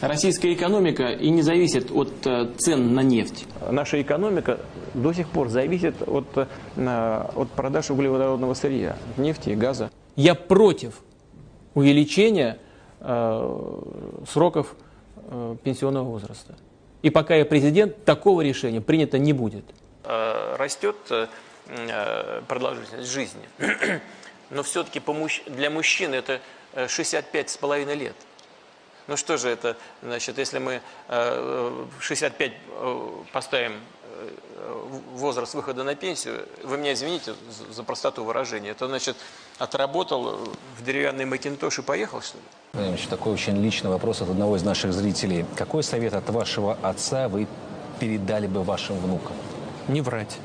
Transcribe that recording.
российская экономика и не зависит от э, цен на нефть. Наша экономика до сих пор зависит от, э, от продаж углеводородного сырья, нефти и газа. Я против увеличения э, сроков э, пенсионного возраста. И пока я президент, такого решения принято не будет. Э, растет продолжительность жизни, но все-таки для мужчин это 65 с половиной лет. Ну что же это, значит, если мы в 65 поставим возраст выхода на пенсию, вы меня извините за простоту выражения, это значит, отработал в деревянный макинтош и поехал, что ли? Владимир такой очень личный вопрос от одного из наших зрителей. Какой совет от вашего отца вы передали бы вашим внукам? Не врать.